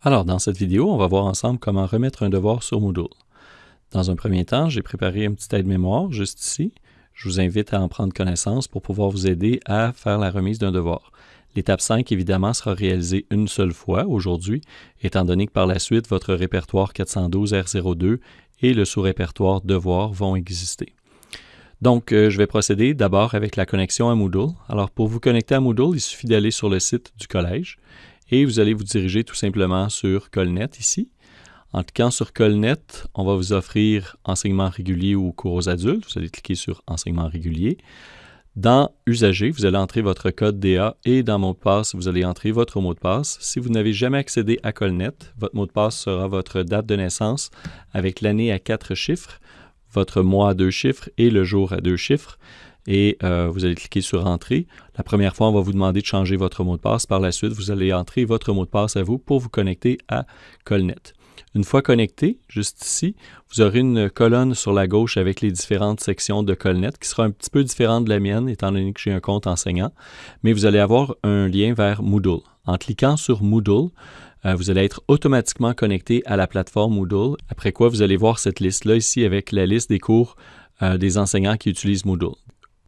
Alors, dans cette vidéo, on va voir ensemble comment remettre un devoir sur Moodle. Dans un premier temps, j'ai préparé un petit aide-mémoire juste ici. Je vous invite à en prendre connaissance pour pouvoir vous aider à faire la remise d'un devoir. L'étape 5, évidemment, sera réalisée une seule fois aujourd'hui, étant donné que par la suite, votre répertoire 412 R02 et le sous-répertoire Devoir vont exister. Donc, euh, je vais procéder d'abord avec la connexion à Moodle. Alors, pour vous connecter à Moodle, il suffit d'aller sur le site du collège et vous allez vous diriger tout simplement sur Colnet ici. En cliquant sur Colnet, on va vous offrir enseignement régulier ou cours aux adultes. Vous allez cliquer sur enseignement régulier. Dans Usager, vous allez entrer votre code DA et dans Mot de passe, vous allez entrer votre mot de passe. Si vous n'avez jamais accédé à Colnet, votre mot de passe sera votre date de naissance avec l'année à quatre chiffres, votre mois à deux chiffres et le jour à deux chiffres et euh, vous allez cliquer sur Entrée. La première fois, on va vous demander de changer votre mot de passe. Par la suite, vous allez entrer votre mot de passe à vous pour vous connecter à Colnet. Une fois connecté, juste ici, vous aurez une colonne sur la gauche avec les différentes sections de Colnet qui sera un petit peu différente de la mienne étant donné que j'ai un compte enseignant, mais vous allez avoir un lien vers Moodle. En cliquant sur Moodle, euh, vous allez être automatiquement connecté à la plateforme Moodle, après quoi vous allez voir cette liste-là ici avec la liste des cours euh, des enseignants qui utilisent Moodle.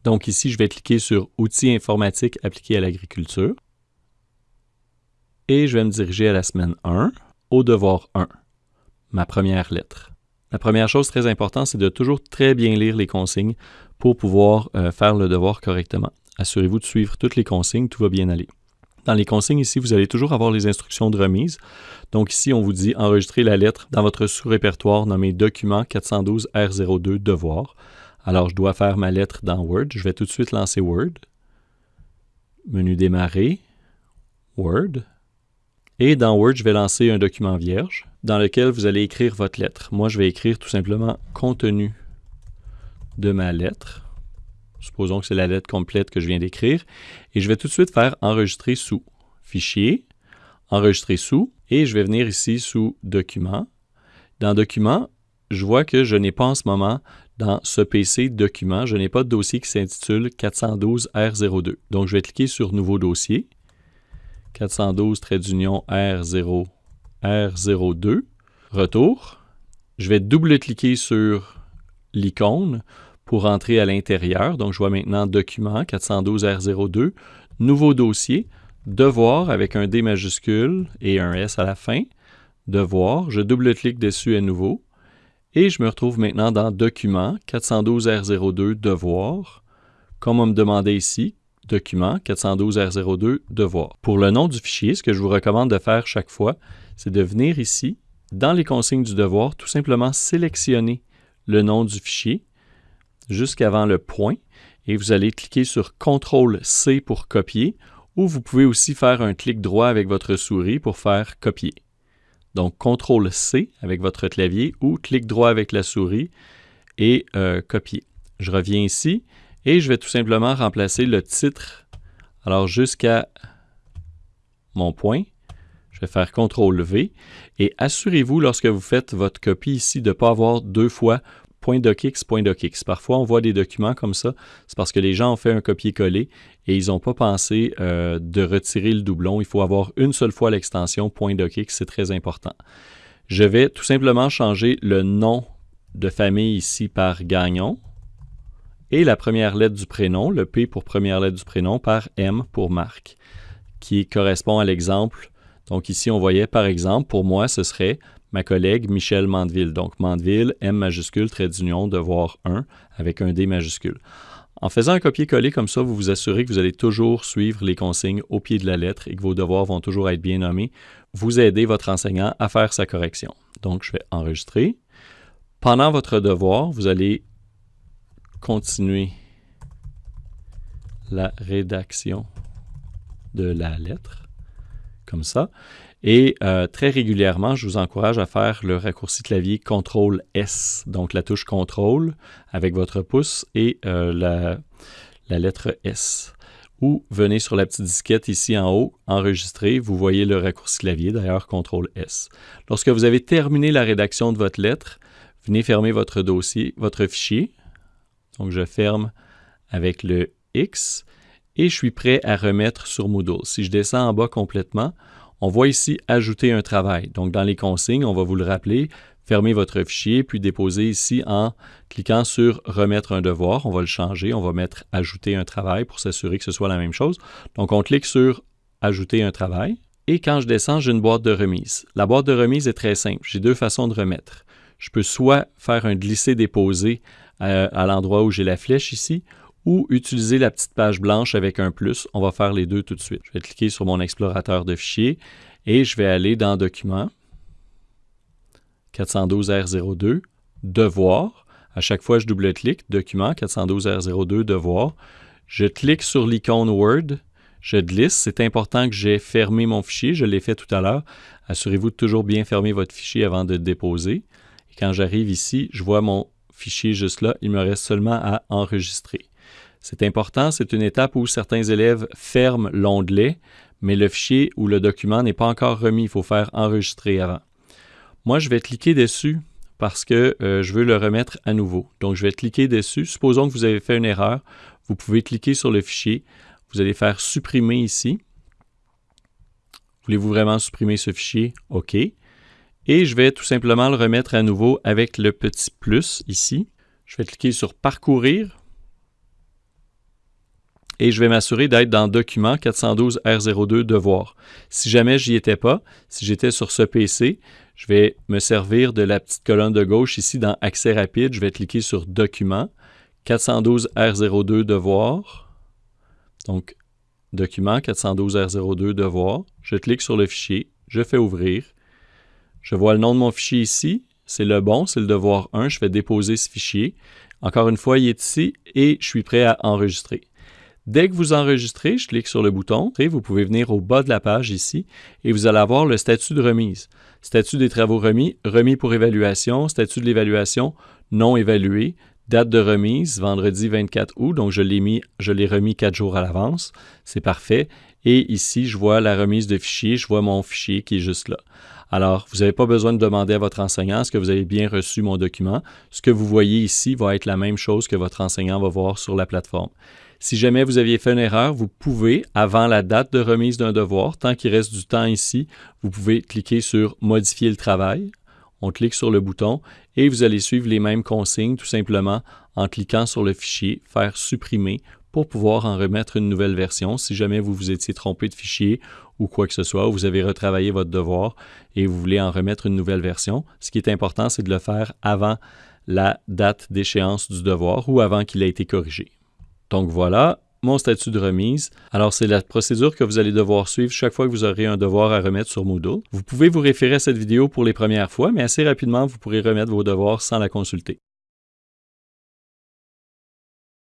Donc ici, je vais cliquer sur Outils informatiques appliqués à l'agriculture. Et je vais me diriger à la semaine 1, au devoir 1, ma première lettre. La première chose très importante, c'est de toujours très bien lire les consignes pour pouvoir euh, faire le devoir correctement. Assurez-vous de suivre toutes les consignes, tout va bien aller. Dans les consignes ici, vous allez toujours avoir les instructions de remise. Donc ici, on vous dit enregistrer la lettre dans votre sous-répertoire nommé Document 412 R02 Devoir. Alors, je dois faire ma lettre dans Word. Je vais tout de suite lancer Word. Menu démarrer, Word. Et dans Word, je vais lancer un document vierge dans lequel vous allez écrire votre lettre. Moi, je vais écrire tout simplement contenu de ma lettre. Supposons que c'est la lettre complète que je viens d'écrire. Et je vais tout de suite faire enregistrer sous. Fichier, enregistrer sous. Et je vais venir ici sous document. Dans document, je vois que je n'ai pas en ce moment dans ce PC document, je n'ai pas de dossier qui s'intitule 412R02. Donc, je vais cliquer sur Nouveau dossier. 412 d'union R0, R02. Retour. Je vais double-cliquer sur l'icône pour entrer à l'intérieur. Donc, je vois maintenant Document 412R02, Nouveau dossier, Devoir avec un D majuscule et un S à la fin. Devoir. Je double-clique dessus à nouveau. Et je me retrouve maintenant dans Document 412R02 Devoir. Comme on me demandait ici, Document 412R02 Devoir. Pour le nom du fichier, ce que je vous recommande de faire chaque fois, c'est de venir ici, dans les consignes du devoir, tout simplement sélectionner le nom du fichier jusqu'avant le point et vous allez cliquer sur CTRL-C pour copier ou vous pouvez aussi faire un clic droit avec votre souris pour faire copier. Donc, CTRL-C avec votre clavier ou clic droit avec la souris et euh, copier. Je reviens ici et je vais tout simplement remplacer le titre. Alors, jusqu'à mon point, je vais faire CTRL-V et assurez-vous lorsque vous faites votre copie ici de ne pas avoir deux fois .docx, .docx. Parfois, on voit des documents comme ça, c'est parce que les gens ont fait un copier-coller et ils n'ont pas pensé euh, de retirer le doublon. Il faut avoir une seule fois l'extension .docx, c'est très important. Je vais tout simplement changer le nom de famille ici par Gagnon et la première lettre du prénom, le P pour première lettre du prénom, par M pour Marc, qui correspond à l'exemple. Donc ici, on voyait par exemple, pour moi, ce serait ma collègue Michel Mandeville. Donc Mandeville, M majuscule, trait d'union, devoir 1 avec un D majuscule. En faisant un copier-coller comme ça, vous vous assurez que vous allez toujours suivre les consignes au pied de la lettre et que vos devoirs vont toujours être bien nommés. Vous aidez votre enseignant à faire sa correction. Donc, je vais enregistrer. Pendant votre devoir, vous allez continuer la rédaction de la lettre, comme ça. Et euh, très régulièrement, je vous encourage à faire le raccourci clavier CTRL S, donc la touche CTRL avec votre pouce et euh, la, la, lettre S. Ou venez sur la petite disquette ici en haut, enregistrer, vous voyez le raccourci clavier, d'ailleurs CTRL S. Lorsque vous avez terminé la rédaction de votre lettre, venez fermer votre dossier, votre fichier. Donc je ferme avec le X et je suis prêt à remettre sur Moodle. Si je descends en bas complètement, On voit ici Ajouter un travail. Donc, dans les consignes, on va vous le rappeler, fermez votre fichier, puis déposer ici en cliquant sur Remettre un devoir. On va le changer, on va mettre Ajouter un travail pour s'assurer que ce soit la même chose. Donc, on clique sur Ajouter un travail. Et quand je descends, j'ai une boîte de remise. La boîte de remise est très simple. J'ai deux façons de remettre. Je peux soit faire un glisser-déposer euh, à l'endroit où j'ai la flèche ici, ou utiliser la petite page blanche avec un plus. On va faire les deux tout de suite. Je vais cliquer sur mon explorateur de fichiers et je vais aller dans Documents, 412R02, Devoir. À chaque fois, je double-clique, Document, 412R02, Devoir. Je clique sur l'icône Word, je glisse. C'est important que j'ai fermé mon fichier. Je l'ai fait tout à l'heure. Assurez-vous de toujours bien fermer votre fichier avant de le déposer. Et quand j'arrive ici, je vois mon fichier juste là. Il me reste seulement à enregistrer. C'est important, c'est une étape où certains élèves ferment l'onglet, mais le fichier ou le document n'est pas encore remis. Il faut faire enregistrer avant. Moi, je vais cliquer dessus parce que euh, je veux le remettre à nouveau. Donc, je vais cliquer dessus. Supposons que vous avez fait une erreur. Vous pouvez cliquer sur le fichier. Vous allez faire supprimer ici. Voulez-vous vraiment supprimer ce fichier? OK. Et je vais tout simplement le remettre à nouveau avec le petit plus ici. Je vais cliquer sur Parcourir et je vais m'assurer d'être dans Document 412 R02 Devoir. Si jamais j'y étais pas, si j'étais sur ce PC, je vais me servir de la petite colonne de gauche ici dans Accès rapide. Je vais cliquer sur Document 412 R02 Devoir. Donc, Document 412 R02 Devoir. Je clique sur le fichier. Je fais ouvrir. Je vois le nom de mon fichier ici. C'est le bon, c'est le devoir 1. Je vais déposer ce fichier. Encore une fois, il est ici et je suis prêt à enregistrer. Dès que vous enregistrez, je clique sur le bouton, vous pouvez venir au bas de la page ici et vous allez avoir le statut de remise. Statut des travaux remis, remis pour évaluation, statut de l'évaluation non évalué, date de remise, vendredi 24 août, donc je l'ai je l'ai remis quatre jours à l'avance, c'est parfait. Et ici, je vois la remise de fichier, je vois mon fichier qui est juste là. Alors, vous n'avez pas besoin de demander à votre enseignant est-ce que vous avez bien reçu mon document? Ce que vous voyez ici va être la même chose que votre enseignant va voir sur la plateforme. Si jamais vous aviez fait une erreur, vous pouvez, avant la date de remise d'un devoir, tant qu'il reste du temps ici, vous pouvez cliquer sur Modifier le travail. On clique sur le bouton et vous allez suivre les mêmes consignes tout simplement en cliquant sur le fichier, faire supprimer pour pouvoir en remettre une nouvelle version si jamais vous vous étiez trompé de fichier ou quoi que ce soit, ou vous avez retravaillé votre devoir et vous voulez en remettre une nouvelle version. Ce qui est important, c'est de le faire avant la date d'échéance du devoir ou avant qu'il ait été corrigé. Donc voilà, mon statut de remise. Alors, c'est la procédure que vous allez devoir suivre chaque fois que vous aurez un devoir à remettre sur Moodle. Vous pouvez vous référer à cette vidéo pour les premières fois, mais assez rapidement, vous pourrez remettre vos devoirs sans la consulter.